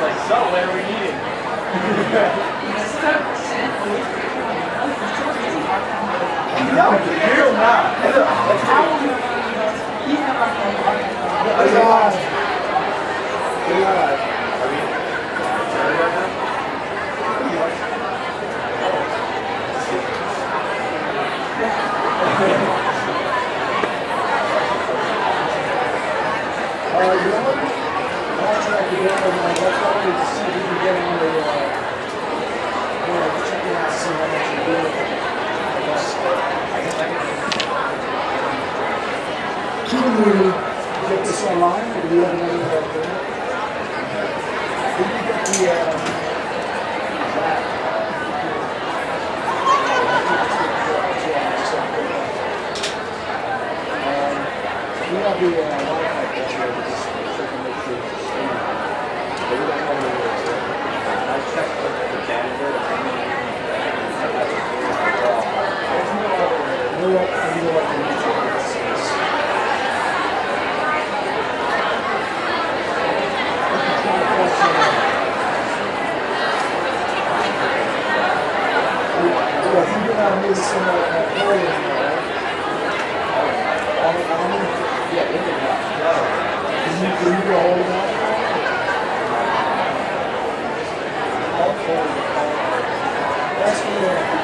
Like so, when are we meeting? no, you're not. Uh, you know what? Try to get my, I wanted to see if we can get on the, uh, you know, out, see how much you do. Can we get this online, or do you have another, uh, thing? Can you get the, uh, that? Um, the, uh, Wi-Fi password, we just check and make sure it's streaming. But we don't know what it is, right? I checked the Canada. What, you what? That's the,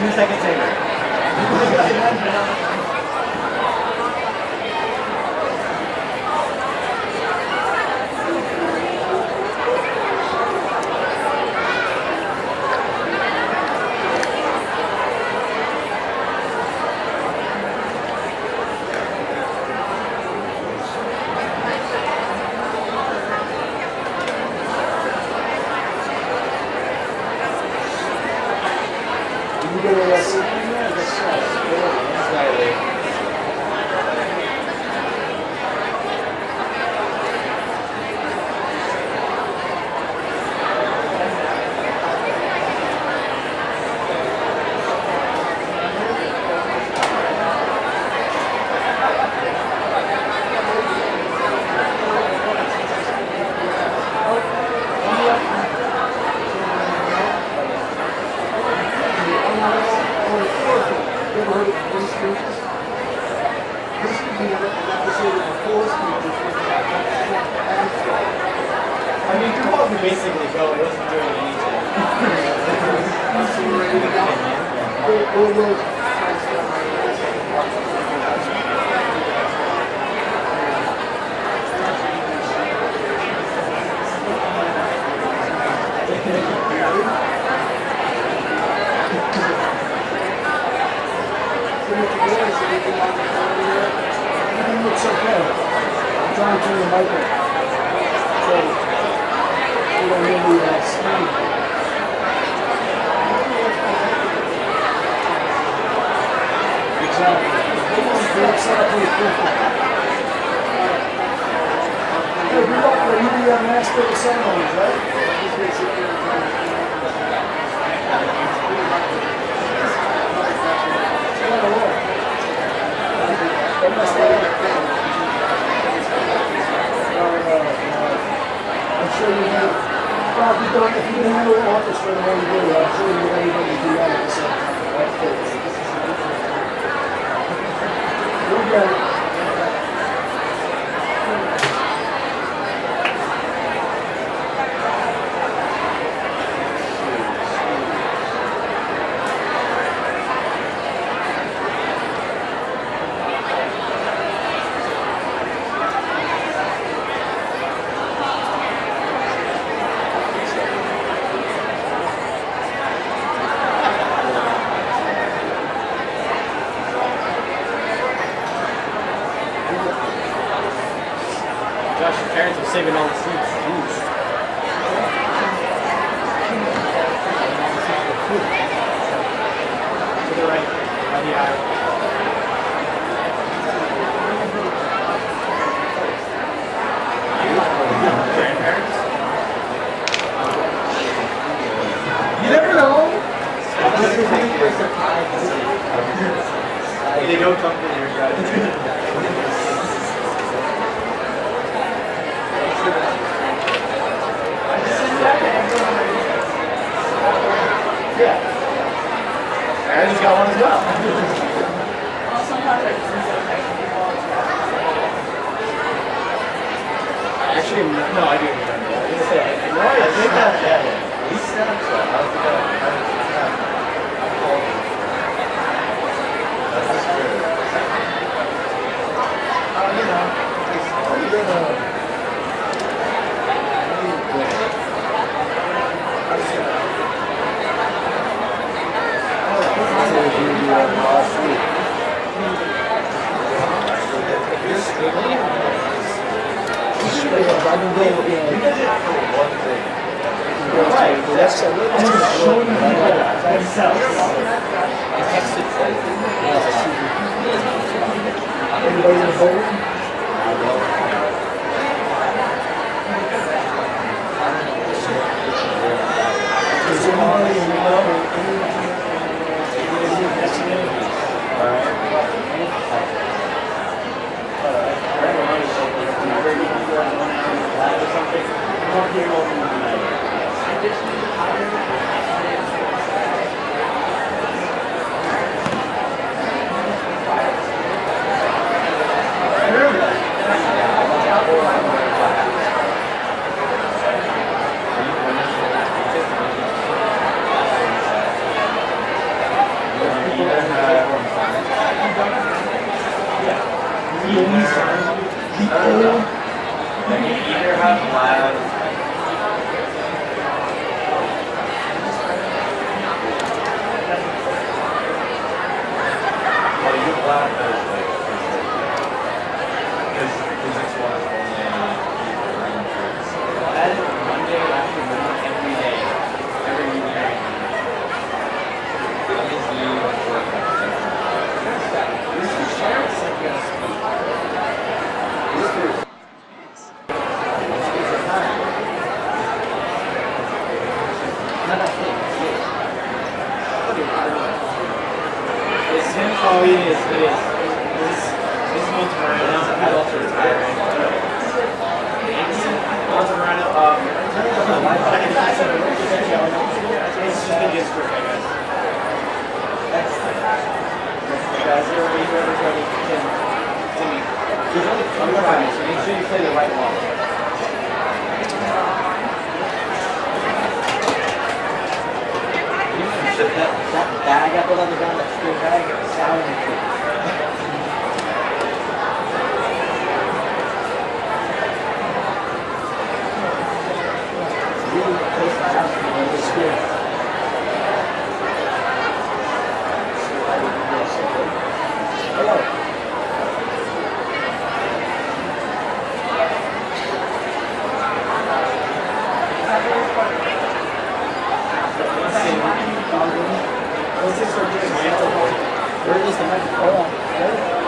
Two seconds later. Where is the microphone?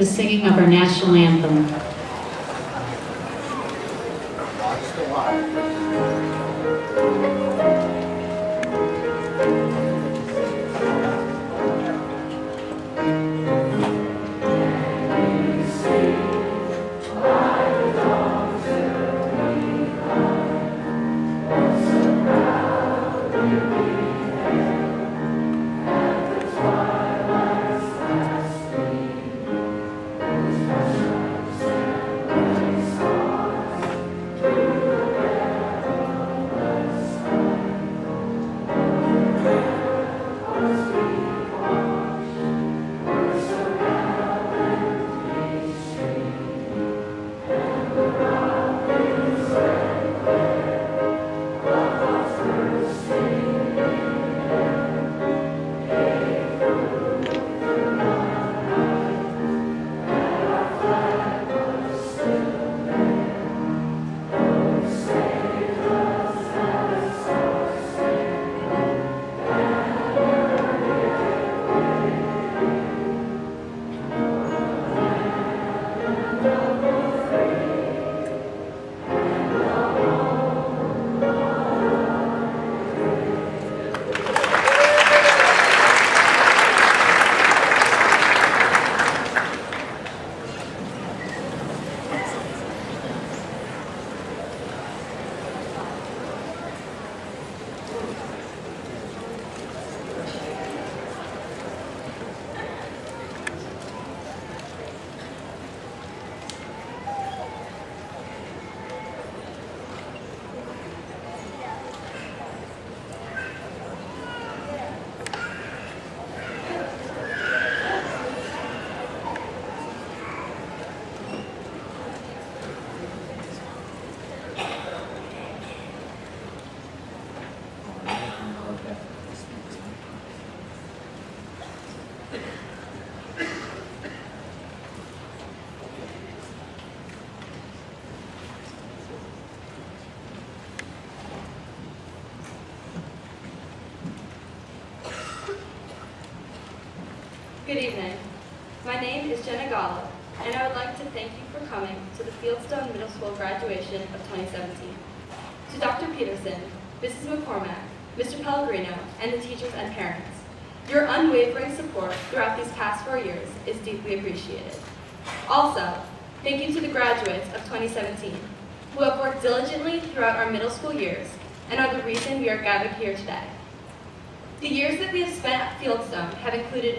The singing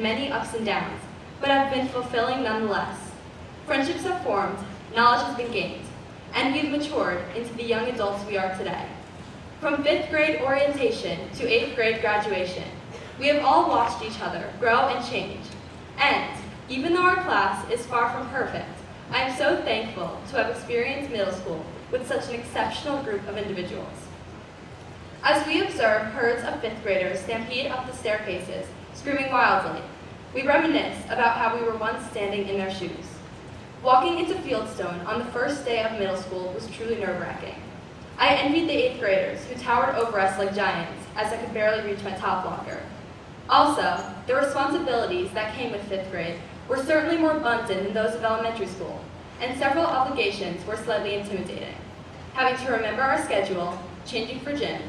many ups and downs, but have been fulfilling nonetheless. Friendships have formed, knowledge has been gained, and we've matured into the young adults we are today. From fifth grade orientation to eighth grade graduation, we have all watched each other grow and change. And even though our class is far from perfect, I am so thankful to have experienced middle school with such an exceptional group of individuals. As we observe herds of fifth graders stampede up the staircases, screaming wildly, we reminisce about how we were once standing in their shoes. Walking into Fieldstone on the first day of middle school was truly nerve-wracking. I envied the eighth graders who towered over us like giants as I could barely reach my top locker. Also, the responsibilities that came with fifth grade were certainly more blunted than those of elementary school, and several obligations were slightly intimidating. Having to remember our schedule, changing for gym,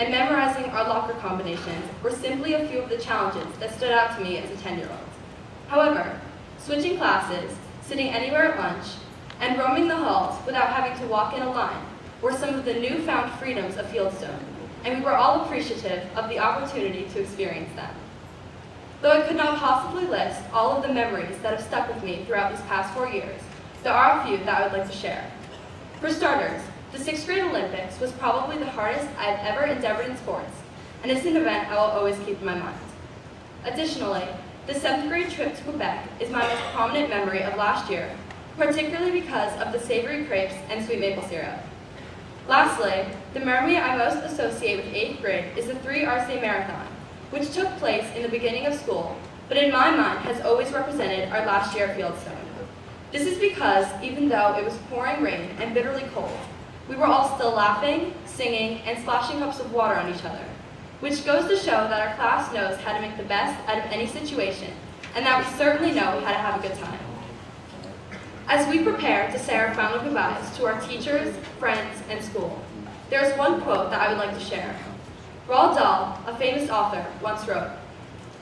and memorizing our locker combinations were simply a few of the challenges that stood out to me as a 10-year-old. However, switching classes, sitting anywhere at lunch, and roaming the halls without having to walk in a line were some of the newfound freedoms of Fieldstone, and we were all appreciative of the opportunity to experience them. Though I could not possibly list all of the memories that have stuck with me throughout these past four years, there are a few that I would like to share. For starters, the sixth grade Olympics was probably the hardest I've ever endeavored in sports, and it's an event I will always keep in my mind. Additionally, the seventh grade trip to Quebec is my most prominent memory of last year, particularly because of the savory crepes and sweet maple syrup. Lastly, the memory I most associate with eighth grade is the 3 RCA Marathon, which took place in the beginning of school, but in my mind has always represented our last year at Fieldstone. This is because even though it was pouring rain and bitterly cold, we were all still laughing, singing, and splashing cups of water on each other, which goes to show that our class knows how to make the best out of any situation, and that we certainly know how to have a good time. As we prepare to say our final goodbyes to our teachers, friends, and school, there is one quote that I would like to share. Roald Dahl, a famous author, once wrote,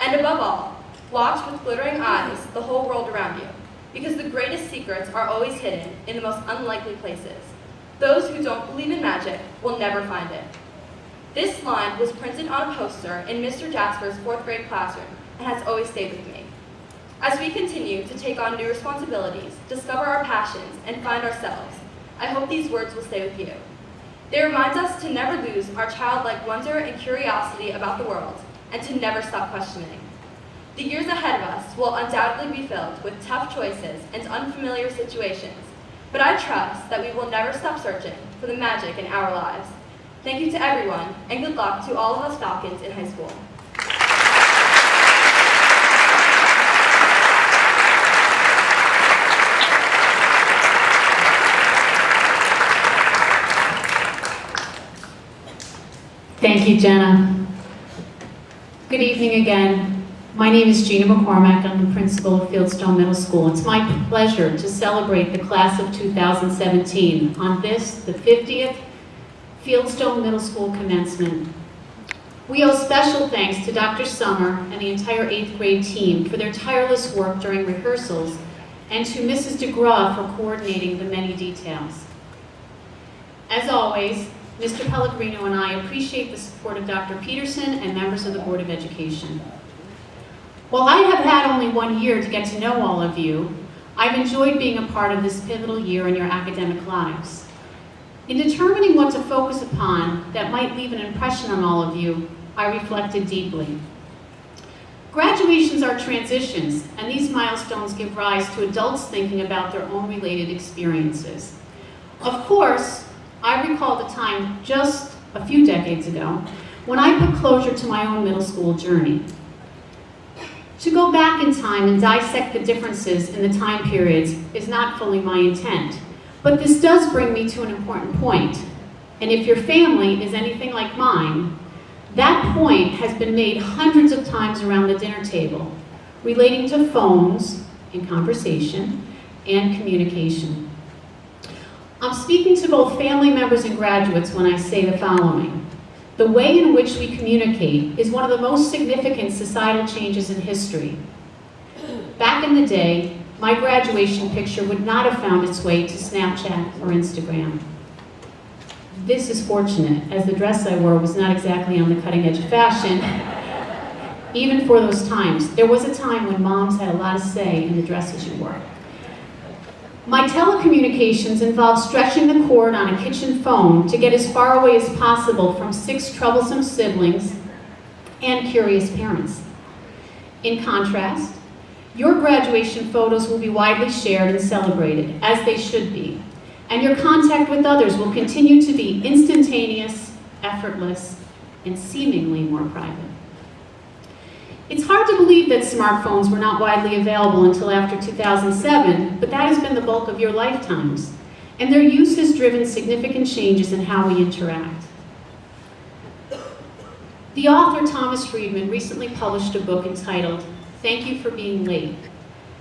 And above all, watch with glittering eyes the whole world around you, because the greatest secrets are always hidden in the most unlikely places. Those who don't believe in magic will never find it. This line was printed on a poster in Mr. Jasper's fourth grade classroom and has always stayed with me. As we continue to take on new responsibilities, discover our passions, and find ourselves, I hope these words will stay with you. They remind us to never lose our childlike wonder and curiosity about the world, and to never stop questioning. The years ahead of us will undoubtedly be filled with tough choices and unfamiliar situations, but I trust that we will never stop searching for the magic in our lives. Thank you to everyone, and good luck to all of us Falcons in high school. Thank you, Jenna. Good evening again. My name is Gina McCormack. I'm the principal of Fieldstone Middle School. It's my pleasure to celebrate the class of 2017 on this, the 50th Fieldstone Middle School commencement. We owe special thanks to Dr. Summer and the entire eighth grade team for their tireless work during rehearsals and to Mrs. DeGraw for coordinating the many details. As always, Mr. Pellegrino and I appreciate the support of Dr. Peterson and members of the Board of Education. While I have had only one year to get to know all of you, I've enjoyed being a part of this pivotal year in your academic lives. In determining what to focus upon that might leave an impression on all of you, I reflected deeply. Graduations are transitions, and these milestones give rise to adults thinking about their own related experiences. Of course, I recall the time just a few decades ago when I put closure to my own middle school journey. To go back in time and dissect the differences in the time periods is not fully my intent, but this does bring me to an important point. And if your family is anything like mine, that point has been made hundreds of times around the dinner table, relating to phones and conversation and communication. I'm speaking to both family members and graduates when I say the following. The way in which we communicate is one of the most significant societal changes in history. Back in the day, my graduation picture would not have found its way to Snapchat or Instagram. This is fortunate, as the dress I wore was not exactly on the cutting edge of fashion, even for those times. There was a time when moms had a lot of say in the dresses you wore. My telecommunications involved stretching the cord on a kitchen phone to get as far away as possible from six troublesome siblings and curious parents. In contrast, your graduation photos will be widely shared and celebrated, as they should be, and your contact with others will continue to be instantaneous, effortless, and seemingly more private. It's hard to believe that smartphones were not widely available until after 2007, but that has been the bulk of your lifetimes, and their use has driven significant changes in how we interact. The author Thomas Friedman recently published a book entitled Thank You for Being Late,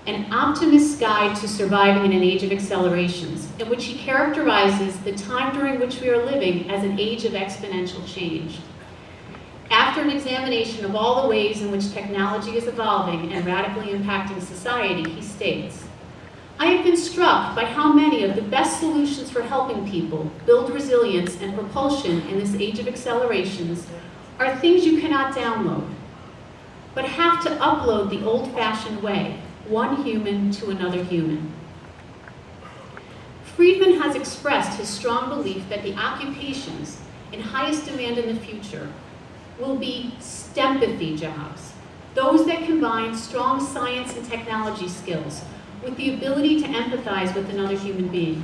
an optimist's guide to surviving in an age of accelerations, in which he characterizes the time during which we are living as an age of exponential change. After an examination of all the ways in which technology is evolving and radically impacting society, he states, I have been struck by how many of the best solutions for helping people build resilience and propulsion in this age of accelerations are things you cannot download, but have to upload the old-fashioned way, one human to another human. Friedman has expressed his strong belief that the occupations in highest demand in the future will be STEMpathy jobs, those that combine strong science and technology skills with the ability to empathize with another human being.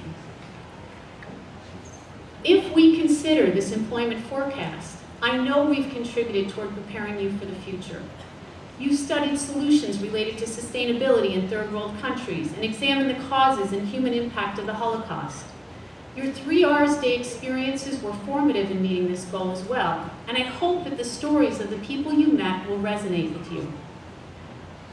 If we consider this employment forecast, I know we've contributed toward preparing you for the future. You studied solutions related to sustainability in third world countries and examined the causes and human impact of the Holocaust. Your three R's Day experiences were formative in meeting this goal as well, and I hope that the stories of the people you met will resonate with you.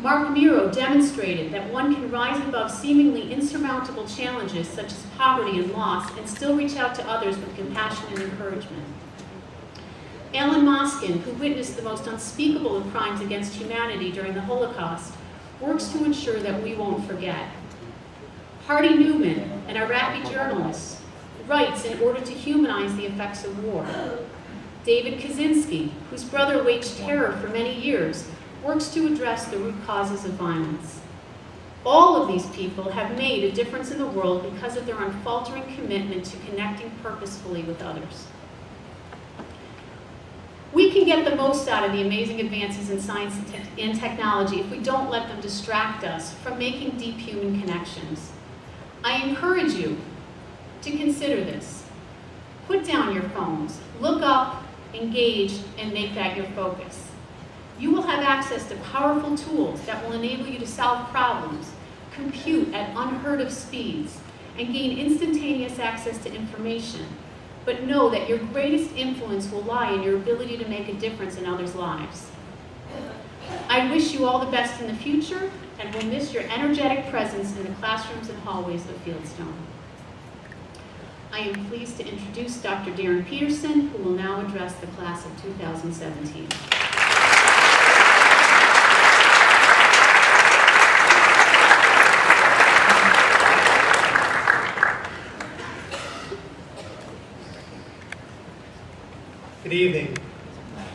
Mark Miro demonstrated that one can rise above seemingly insurmountable challenges such as poverty and loss and still reach out to others with compassion and encouragement. Alan Moskin, who witnessed the most unspeakable of crimes against humanity during the Holocaust, works to ensure that we won't forget. Hardy Newman, an Iraqi journalist, writes in order to humanize the effects of war. David Kaczynski, whose brother waged terror for many years, works to address the root causes of violence. All of these people have made a difference in the world because of their unfaltering commitment to connecting purposefully with others. We can get the most out of the amazing advances in science and technology if we don't let them distract us from making deep human connections. I encourage you to consider this. Put down your phones, look up, engage, and make that your focus. You will have access to powerful tools that will enable you to solve problems, compute at unheard of speeds, and gain instantaneous access to information. But know that your greatest influence will lie in your ability to make a difference in others' lives. I wish you all the best in the future and will miss your energetic presence in the classrooms and hallways of Fieldstone. I am pleased to introduce Dr. Darren Peterson, who will now address the class of 2017. Good evening.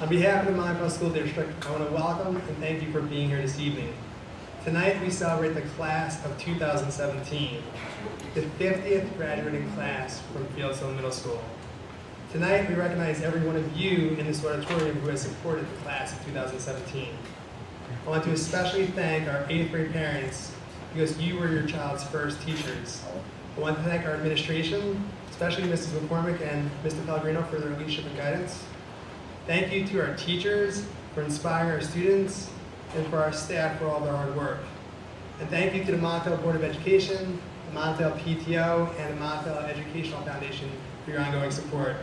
On behalf of the Montvale School District, I want to welcome and thank you for being here this evening. Tonight we celebrate the class of 2017, the 50th graduating class from Fieldstone Middle School. Tonight we recognize every one of you in this auditorium who has supported the class of 2017. I want to especially thank our 8th grade parents because you were your child's first teachers. I want to thank our administration, especially Mrs. McCormick and Mr. Pellegrino for their leadership and guidance. Thank you to our teachers for inspiring our students and for our staff for all their hard work. And thank you to the Montvale Board of Education, the Montvale PTO, and the Montvale Educational Foundation for your ongoing support.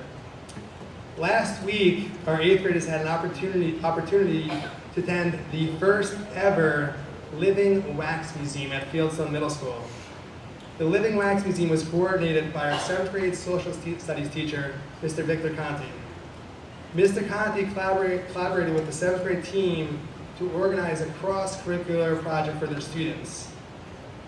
Last week, our eighth graders had an opportunity, opportunity to attend the first ever Living Wax Museum at Fieldstone Middle School. The Living Wax Museum was coordinated by our seventh grade social studies teacher, Mr. Victor Conti. Mr. Conti collaborate- collaborated with the seventh grade team to organize a cross-curricular project for their students.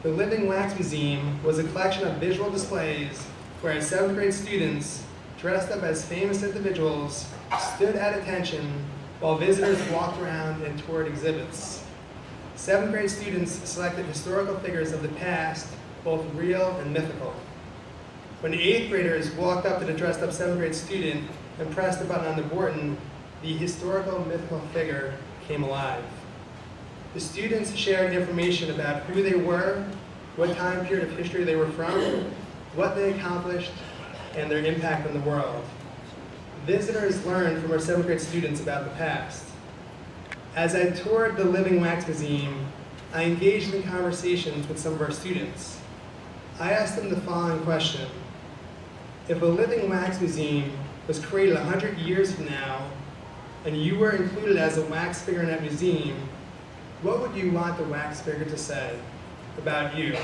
The Living Wax Museum was a collection of visual displays where seventh grade students, dressed up as famous individuals, stood at attention while visitors walked around and toured exhibits. Seventh grade students selected historical figures of the past, both real and mythical. When eighth graders walked up to the dressed up seventh grade student and pressed the button on the board, the historical mythical figure came alive. The students shared information about who they were, what time period of history they were from, what they accomplished, and their impact on the world. Visitors learned from our seventh grade students about the past. As I toured the Living Wax Museum, I engaged in conversations with some of our students. I asked them the following question. If a living wax museum was created 100 years from now, and you were included as a wax figure in that museum, what would you want the wax figure to say about you?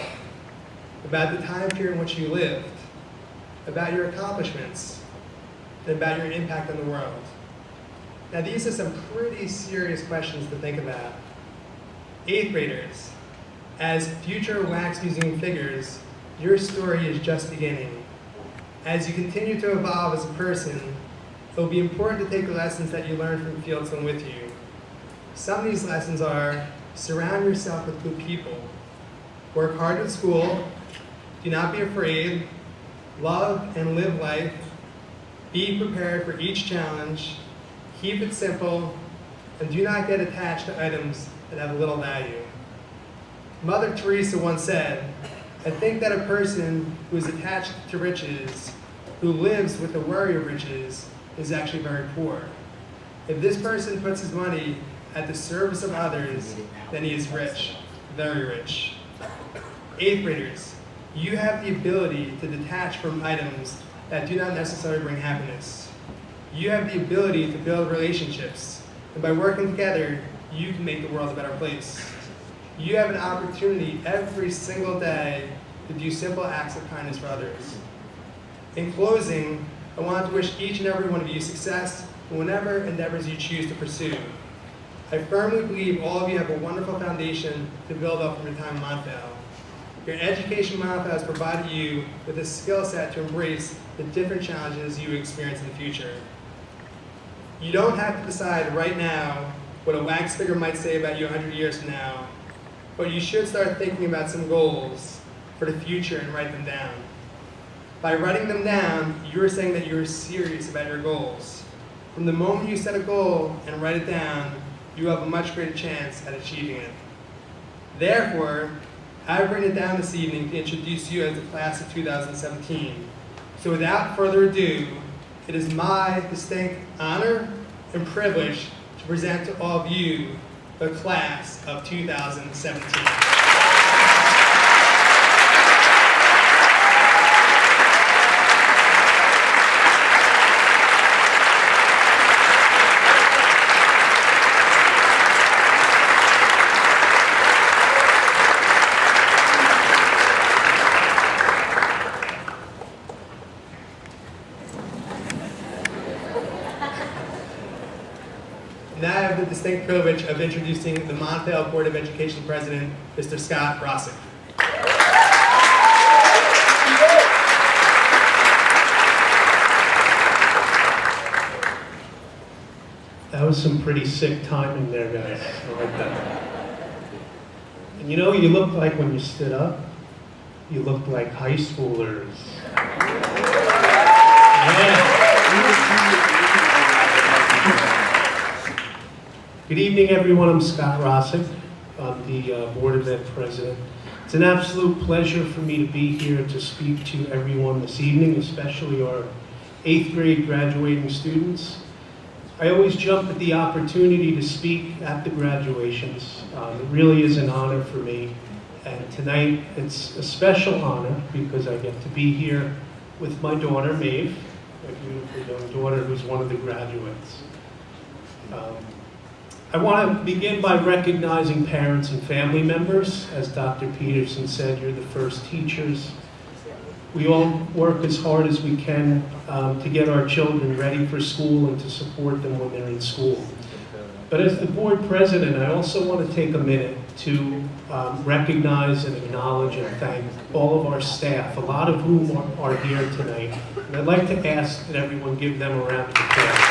About the time period in which you lived? About your accomplishments? And about your impact on the world? Now these are some pretty serious questions to think about. Eighth graders, as future wax museum figures, your story is just beginning. As you continue to evolve as a person, it will be important to take the lessons that you learned from Fieldstone with you. Some of these lessons are surround yourself with good people, work hard at school, do not be afraid, love and live life, be prepared for each challenge, keep it simple, and do not get attached to items that have little value. Mother Teresa once said, I think that a person who is attached to riches, who lives with the worry of riches, is actually very poor. If this person puts his money at the service of others, then he is rich, very rich. Eighth graders, you have the ability to detach from items that do not necessarily bring happiness. You have the ability to build relationships, and by working together, you can make the world a better place. You have an opportunity every single day to do simple acts of kindness for others. In closing, I want to wish each and every one of you success in whatever endeavors you choose to pursue. I firmly believe all of you have a wonderful foundation to build up from your time in Montvale. Your education in Montvale has provided you with a skill set to embrace the different challenges you experience in the future. You don't have to decide right now what a wax figure might say about you 100 years from now, but you should start thinking about some goals for the future and write them down. By writing them down, you're saying that you're serious about your goals. From the moment you set a goal and write it down, you have a much greater chance at achieving it. Therefore, I've written it down this evening to introduce you as the class of 2017. So without further ado, it is my distinct honor and privilege to present to all of you the class of 2017. Now I have of introducing the Montvale Board of Education President, Mr. Scott Rossick. That was some pretty sick timing there, guys. I like that. And you know what you looked like when you stood up? You looked like high schoolers. Yeah. Good evening, everyone. I'm Scott Rossick. I'm the uh, Board of Ed President. It's an absolute pleasure for me to be here to speak to everyone this evening, especially our eighth grade graduating students. I always jump at the opportunity to speak at the graduations. Um, it really is an honor for me. And tonight, it's a special honor because I get to be here with my daughter, Maeve, my beautiful young daughter who's one of the graduates. Um, I want to begin by recognizing parents and family members. As Dr. Peterson said, you're the first teachers. We all work as hard as we can um, to get our children ready for school and to support them when they're in school. But as the board president, I also want to take a minute to um, recognize and acknowledge and thank all of our staff, a lot of whom are, are here tonight. And I'd like to ask that everyone give them a round of applause.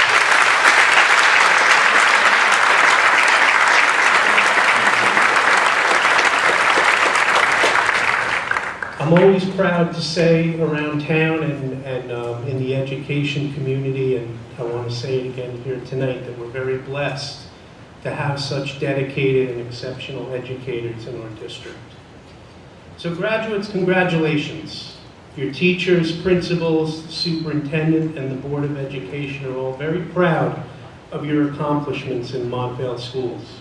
I'm always proud to say around town and, and um, in the education community, and I want to say it again here tonight, that we're very blessed to have such dedicated and exceptional educators in our district. So graduates, congratulations. Your teachers, principals, superintendent, and the Board of Education are all very proud of your accomplishments in Montvale schools.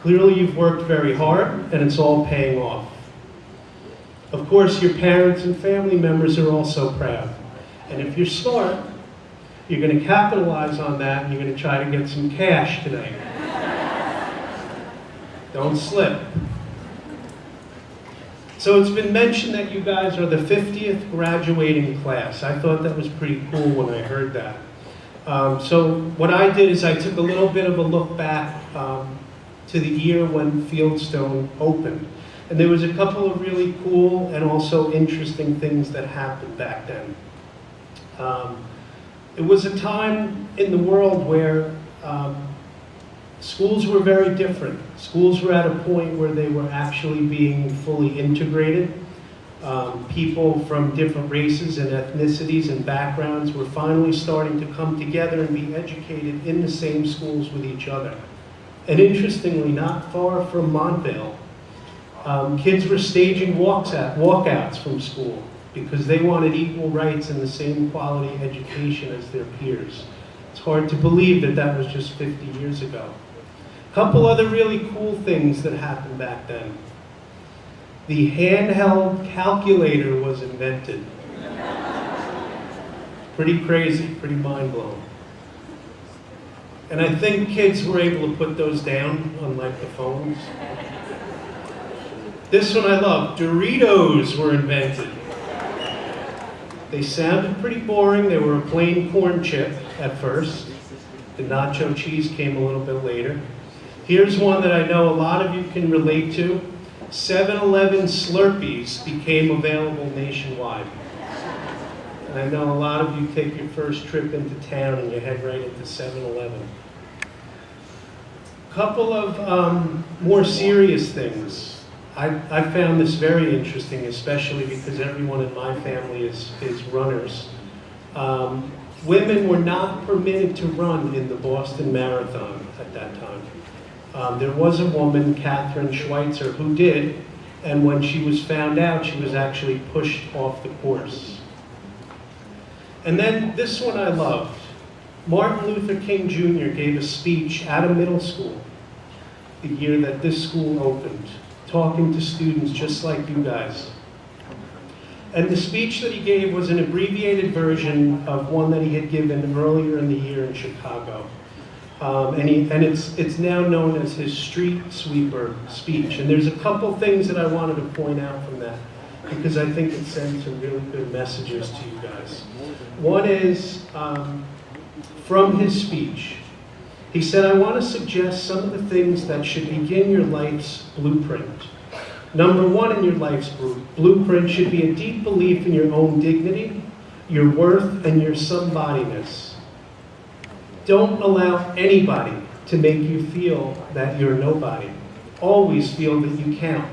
Clearly, you've worked very hard, and it's all paying off. Of course, your parents and family members are also proud. And if you're smart, you're going to capitalize on that and you're going to try to get some cash tonight. Don't slip. So it's been mentioned that you guys are the 50th graduating class. I thought that was pretty cool when I heard that. Um, so what I did is I took a little bit of a look back um, to the year when Fieldstone opened. And there was a couple of really cool and also interesting things that happened back then. Um, it was a time in the world where um, schools were very different. Schools were at a point where they were actually being fully integrated. Um, people from different races and ethnicities and backgrounds were finally starting to come together and be educated in the same schools with each other. And interestingly, not far from Montvale, um, kids were staging walks walkouts from school because they wanted equal rights and the same quality education as their peers. It's hard to believe that that was just 50 years ago. A couple other really cool things that happened back then. The handheld calculator was invented. Pretty crazy, pretty mind-blowing. And I think kids were able to put those down, unlike the phones. This one I love. Doritos were invented. They sounded pretty boring. They were a plain corn chip at first. The nacho cheese came a little bit later. Here's one that I know a lot of you can relate to. 7-Eleven Slurpees became available nationwide. And I know a lot of you take your first trip into town and you head right into 7-Eleven. A Couple of um, more serious things. I, I found this very interesting, especially because everyone in my family is, is runners. Um, women were not permitted to run in the Boston Marathon at that time. Um, there was a woman, Kathrine Switzer, who did, and when she was found out, she was actually pushed off the course. And then this one I loved. Martin Luther King Jr. gave a speech at a middle school the year that this school opened talking to students just like you guys. And the speech that he gave was an abbreviated version of one that he had given earlier in the year in Chicago. Um, and he, and it's, it's now known as his street sweeper speech. And there's a couple things that I wanted to point out from that because I think it sends some really good messages to you guys. One is um, from his speech. He said, I want to suggest some of the things that should begin your life's blueprint. Number one in your life's blueprint should be a deep belief in your own dignity, your worth, and your somebodyness. Don't allow anybody to make you feel that you're nobody. Always feel that you count.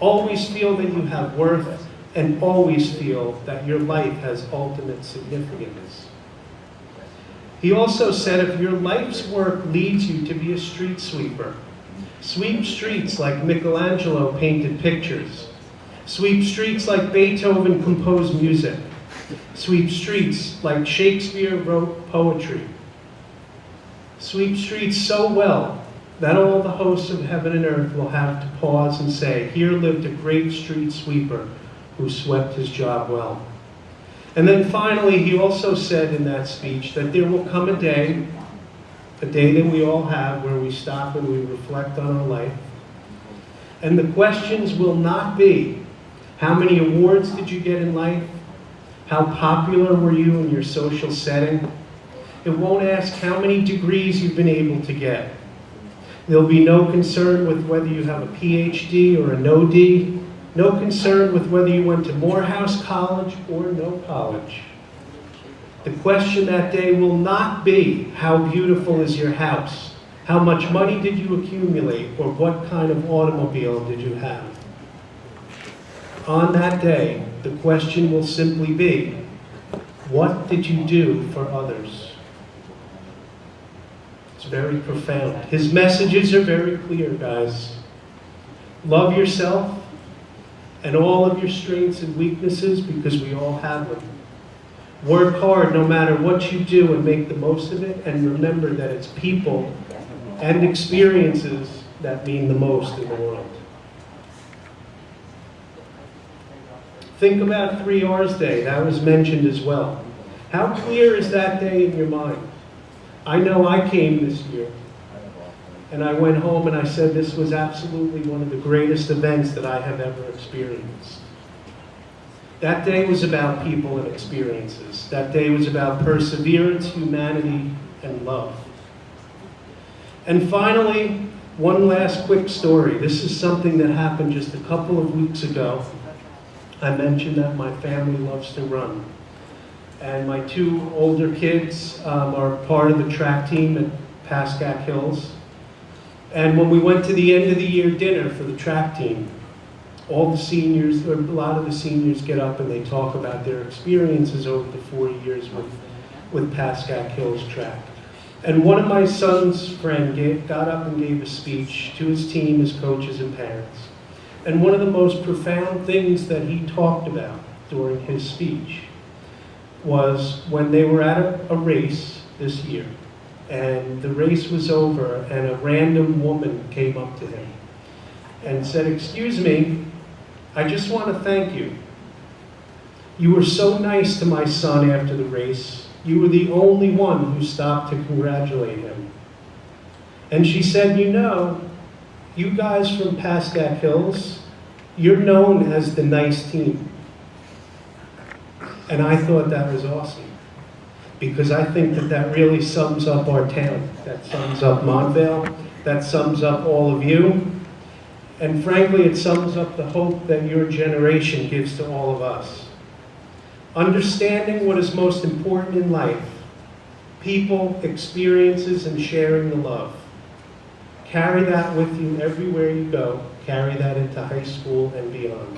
Always feel that you have worth, and always feel that your life has ultimate significance. He also said if your life's work leads you to be a street sweeper, sweep streets like Michelangelo painted pictures, sweep streets like Beethoven composed music, sweep streets like Shakespeare wrote poetry, sweep streets so well that all the hosts of heaven and earth will have to pause and say, here lived a great street sweeper who swept his job well. And then finally, he also said in that speech that there will come a day, a day that we all have where we stop and we reflect on our life. And the questions will not be, how many awards did you get in life? How popular were you in your social setting? It won't ask how many degrees you've been able to get. There'll be no concern with whether you have a PhD or a no D, no concern with whether you went to Morehouse College or no college. The question that day will not be, how beautiful is your house? How much money did you accumulate? Or what kind of automobile did you have? On that day, the question will simply be, what did you do for others? It's very profound. His messages are very clear, guys. Love yourself and all of your strengths and weaknesses because we all have them. Work hard no matter what you do and make the most of it. And remember that it's people and experiences that mean the most in the world. Think about Three R's Day. That was mentioned as well. How clear is that day in your mind? I know I came this year. And I went home and I said this was absolutely one of the greatest events that I have ever experienced. That day was about people and experiences. That day was about perseverance, humanity, and love. And finally, one last quick story. This is something that happened just a couple of weeks ago. I mentioned that my family loves to run. And my two older kids um, are part of the track team at Pascack Hills. And when we went to the end of the year dinner for the track team, all the seniors, or a lot of the seniors get up and they talk about their experiences over the four years with, with Pascack Hills track. And one of my son's friend gave, got up and gave a speech to his team, his coaches and parents. And one of the most profound things that he talked about during his speech was when they were at a, a race this year, and the race was over, and a random woman came up to him and said, Excuse me, I just want to thank you. You were so nice to my son after the race. You were the only one who stopped to congratulate him. And she said, You know, you guys from Pascack Hills, you're known as the nice team. And I thought that was awesome. Because I think that that really sums up our town. That sums up Montvale. That sums up all of you. And frankly, it sums up the hope that your generation gives to all of us. Understanding what is most important in life, people, experiences, and sharing the love. Carry that with you everywhere you go. Carry that into high school and beyond.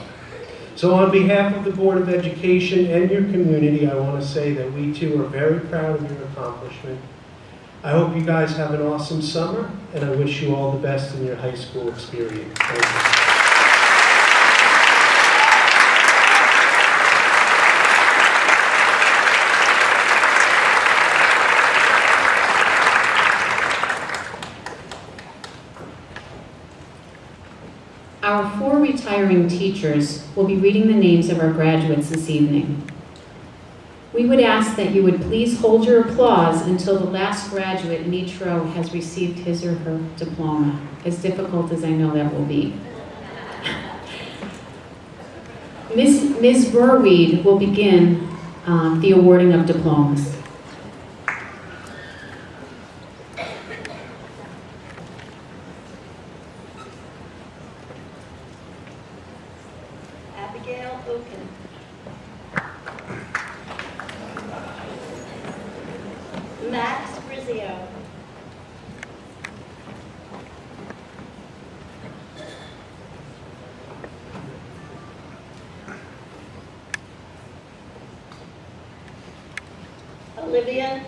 So on behalf of the Board of Education and your community, I want to say that we too are very proud of your accomplishment. I hope you guys have an awesome summer, and I wish you all the best in your high school experience. Thank you. Our four teachers will be reading the names of our graduates this evening. We would ask that you would please hold your applause until the last graduate in each row has received his or her diploma, as difficult as I know that will be. Ms. Ms. Burweed will begin um, the awarding of diplomas.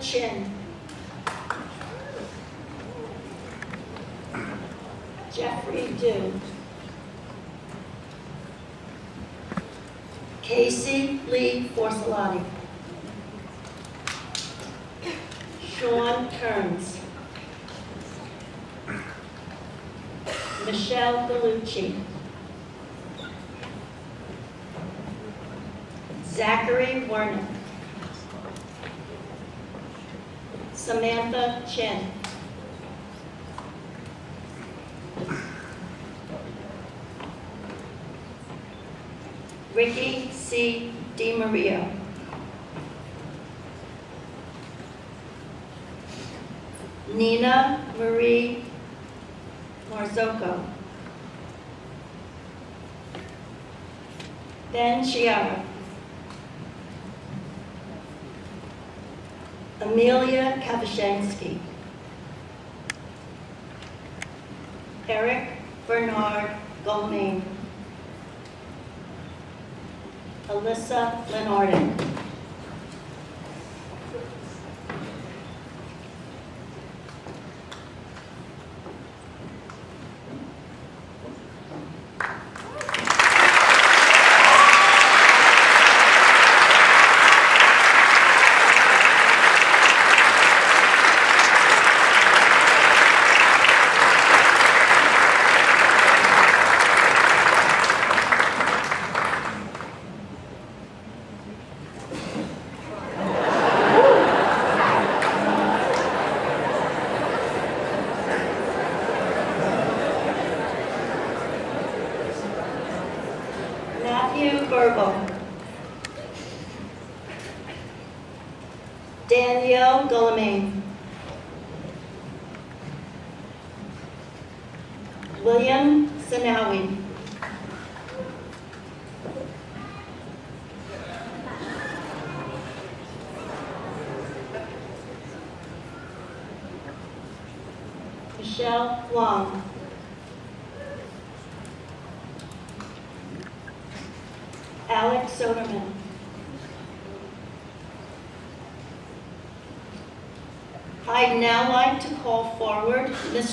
Chin.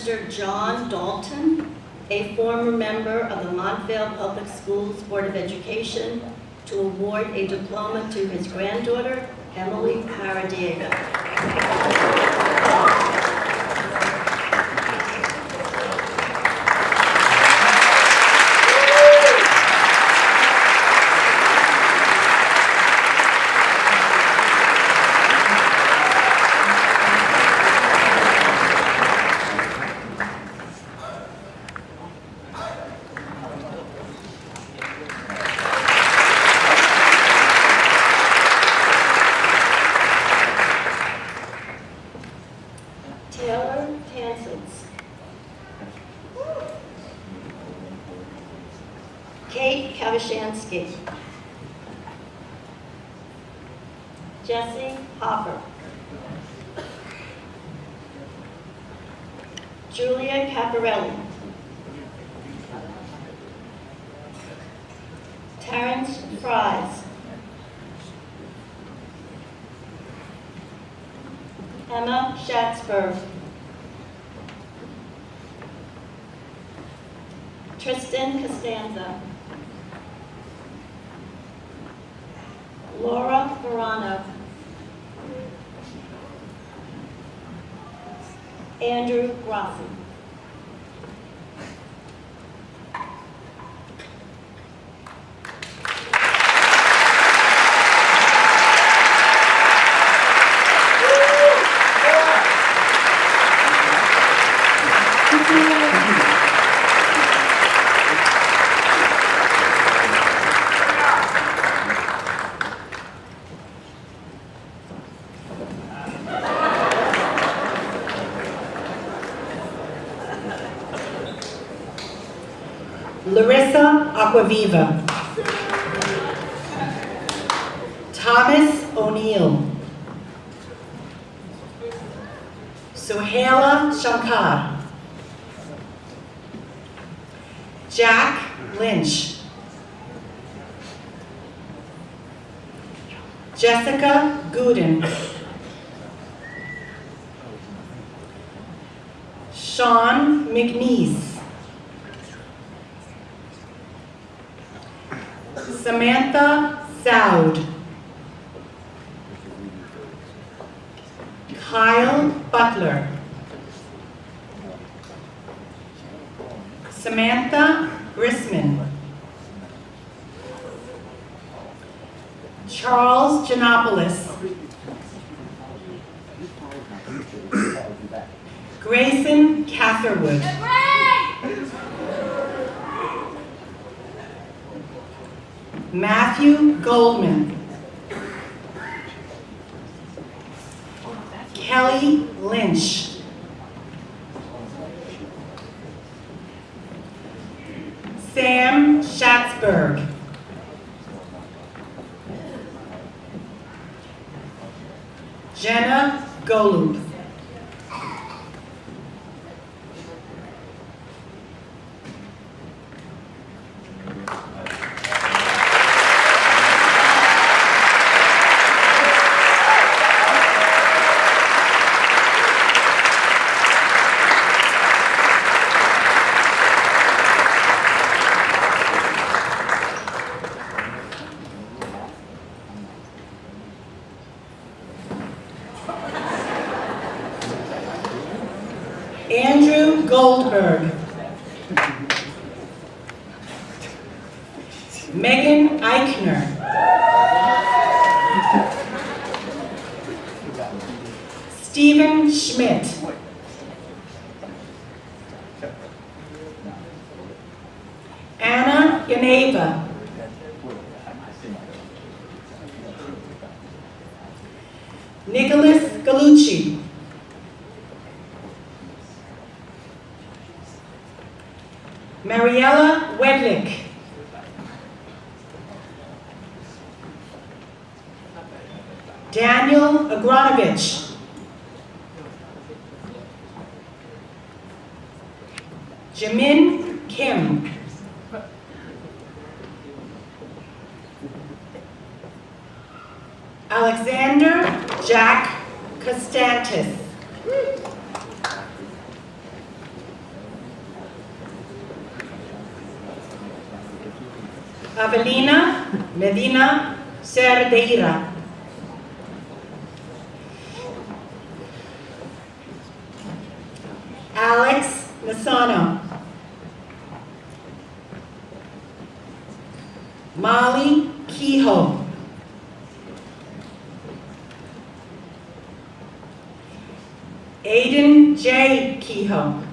Mr. John Dalton, a former member of the Montvale Public Schools Board of Education, to award a diploma to his granddaughter, Emily Paradiega. Jesse Hopper. Julia Caparelli. Terrence Fries. Emma Schatzberg. Tristan Costanza. Laura Verano. Andrew Rossi. Larissa Kelly Lynch. Sam Schatzberg. Pereira. Alex Masana, Molly Kehoe. Aiden J. Kehoe.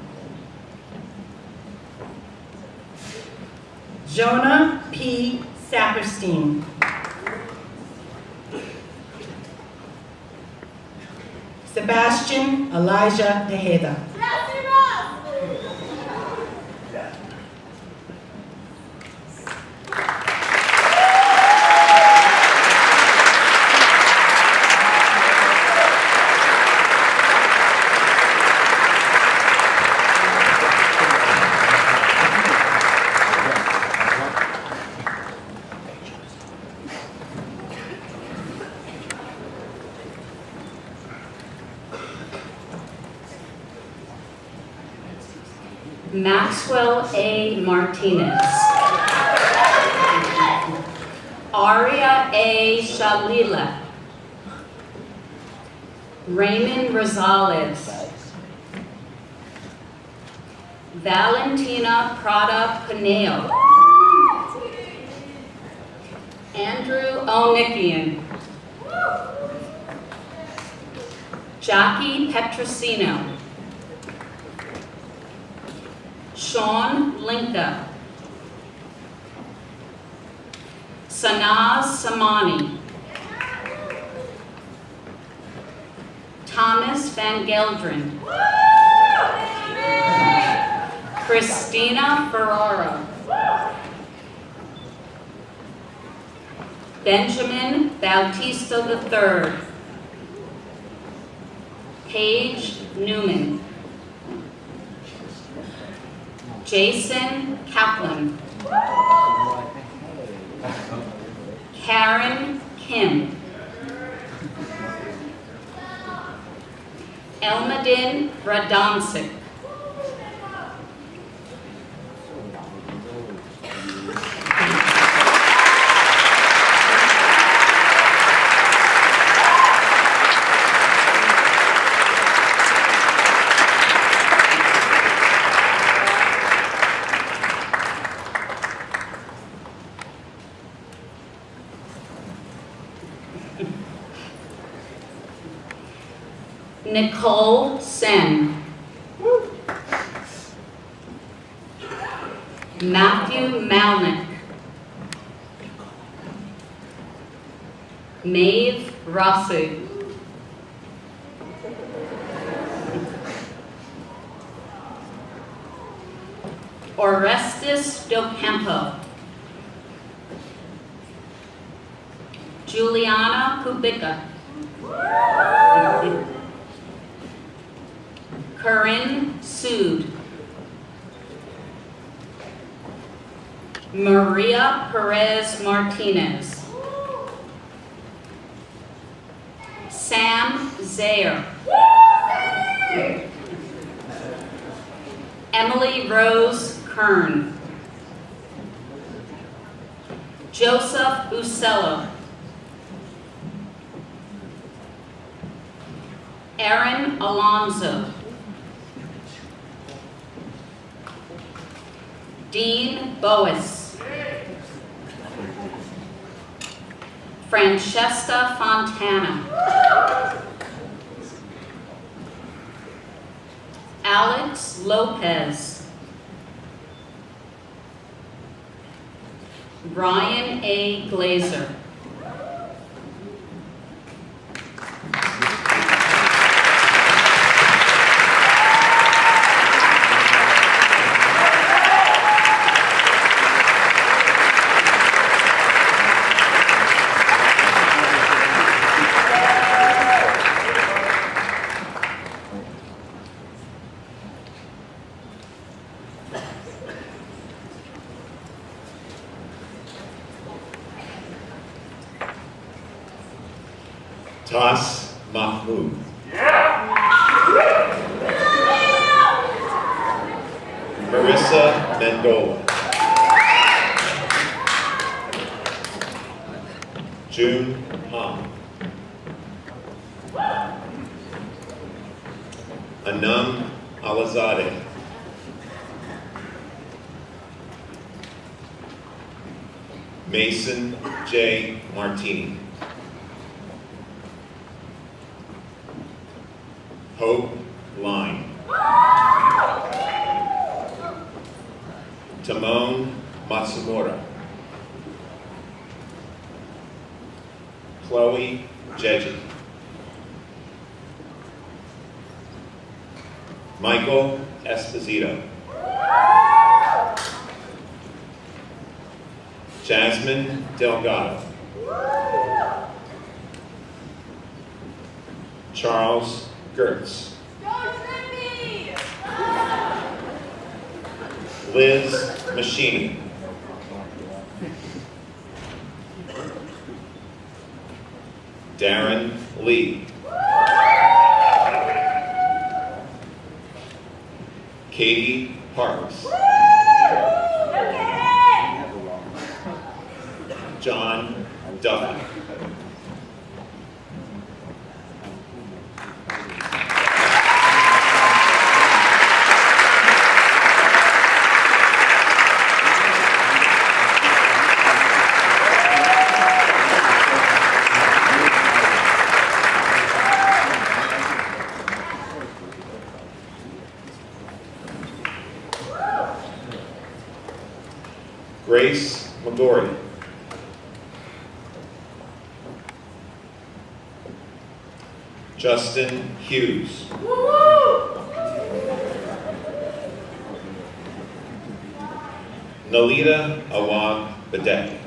Jonah P. Saperstein. Sebastian Elijah Deheda. Tas Mahmood. Marissa Mendola. June Han. Anam Alizadeh. Mason J. Martini. Hope Justin Hughes. Nalita Awag Badek.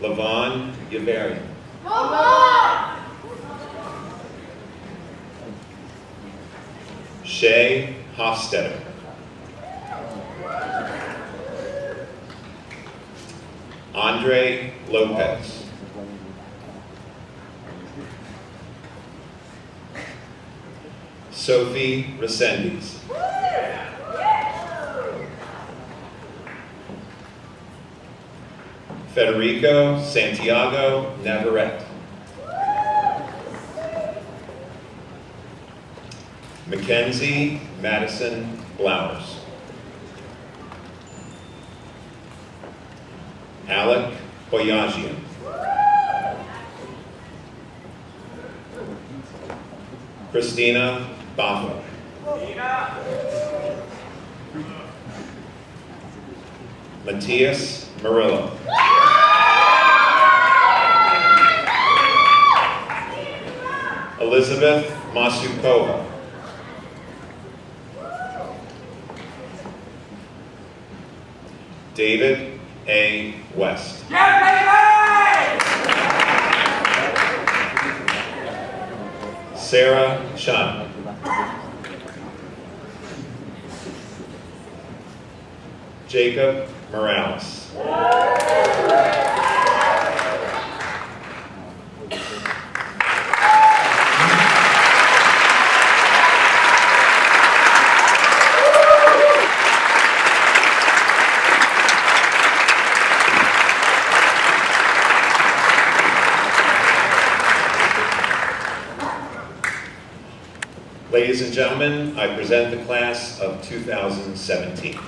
Levon Yavarian. Shay Hofstetter. Andre Lopez. Sophie Resendiz. Federico Santiago Navarrete. Mackenzie Madison Blowers. Boyajian. Christina Baffa. Matthias Murillo. Elizabeth Masukova. David A. West. Sarah Chun. Jacob Morales. And gentlemen, I present the class of 2017.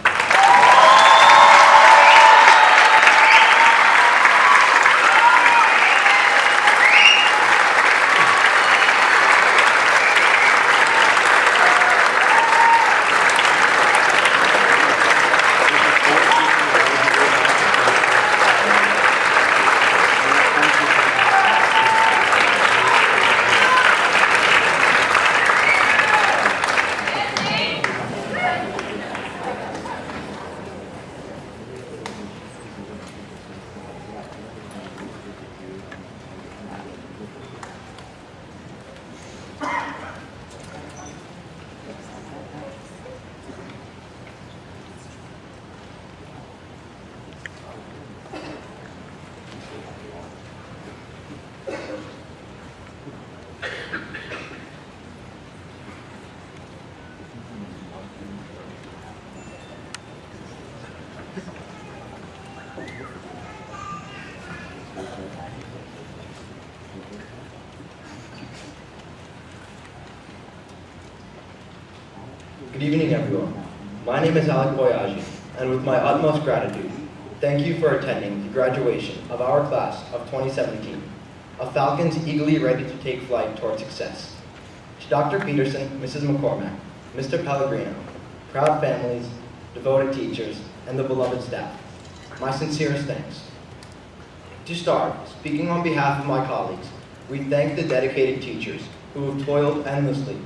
Good evening, everyone. My name is Alec Boyaji, and with my utmost gratitude, thank you for attending the graduation of our class of 2017, of Falcons eagerly ready to take flight toward success. To Dr. Peterson, Mrs. McCormack, Mr. Pellegrino, proud families, devoted teachers, and the beloved staff, my sincerest thanks. To start, speaking on behalf of my colleagues, we thank the dedicated teachers who have toiled endlessly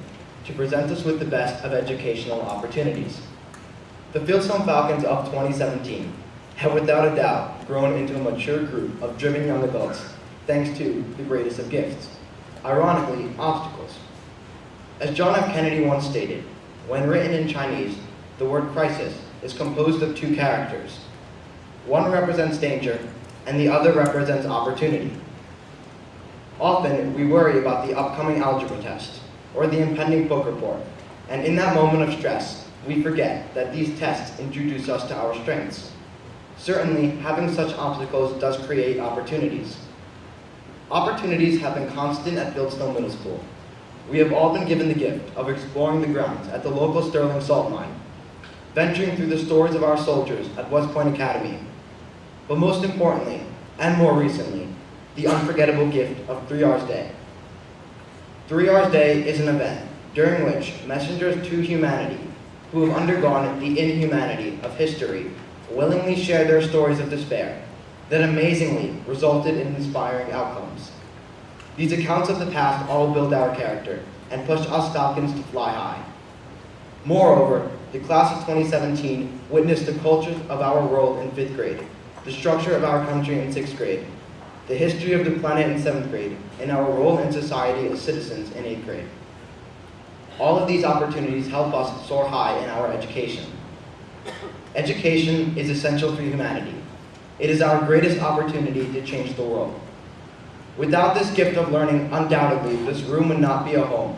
to present us with the best of educational opportunities. The Fieldstone Falcons of 2017 have without a doubt grown into a mature group of driven young adults thanks to the greatest of gifts, ironically, obstacles. As John F. Kennedy once stated, when written in Chinese, the word crisis is composed of two characters. One represents danger, and the other represents opportunity. Often, we worry about the upcoming algebra test, or the impending book report, and in that moment of stress, we forget that these tests introduce us to our strengths. Certainly, having such obstacles does create opportunities. Opportunities have been constant at Fieldstone Middle School. We have all been given the gift of exploring the grounds at the local Sterling Salt Mine, venturing through the stories of our soldiers at West Point Academy, but most importantly, and more recently, the unforgettable gift of Three Hours Day. Three Hours Day is an event during which messengers to humanity who have undergone the inhumanity of history willingly share their stories of despair that amazingly resulted in inspiring outcomes. These accounts of the past all build our character and push us Falcons to fly high. Moreover, the class of 2017 witnessed the culture of our world in fifth grade, the structure of our country in sixth grade, the history of the planet in seventh grade, and our role in society as citizens in eighth grade. All of these opportunities help us soar high in our education. Education is essential for humanity. It is our greatest opportunity to change the world. Without this gift of learning, undoubtedly, this room would not be a home,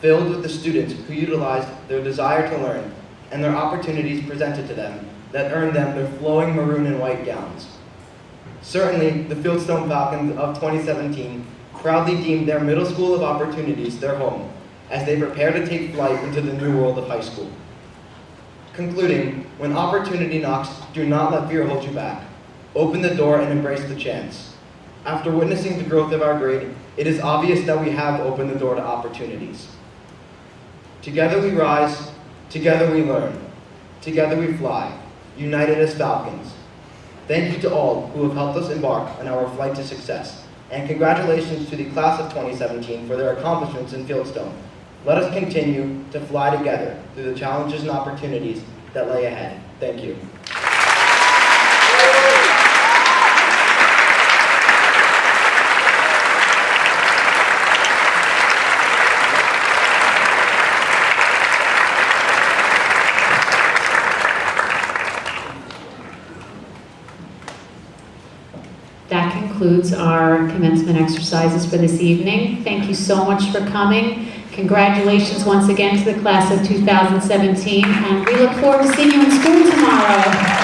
filled with the students who utilized their desire to learn and their opportunities presented to them that earned them their flowing maroon and white gowns. Certainly, the Fieldstone Falcons of 2017 proudly deemed their middle school of opportunities their home as they prepare to take flight into the new world of high school. Concluding, when opportunity knocks, do not let fear hold you back. Open the door and embrace the chance. After witnessing the growth of our grade, it is obvious that we have opened the door to opportunities. Together we rise, together we learn, together we fly, united as falcons, Thank you to all who have helped us embark on our flight to success. And congratulations to the class of 2017 for their accomplishments in Fieldstone. Let us continue to fly together through the challenges and opportunities that lay ahead. Thank you. That concludes our commencement exercises for this evening. Thank you so much for coming. Congratulations once again to the class of 2017, and we look forward to seeing you in school tomorrow.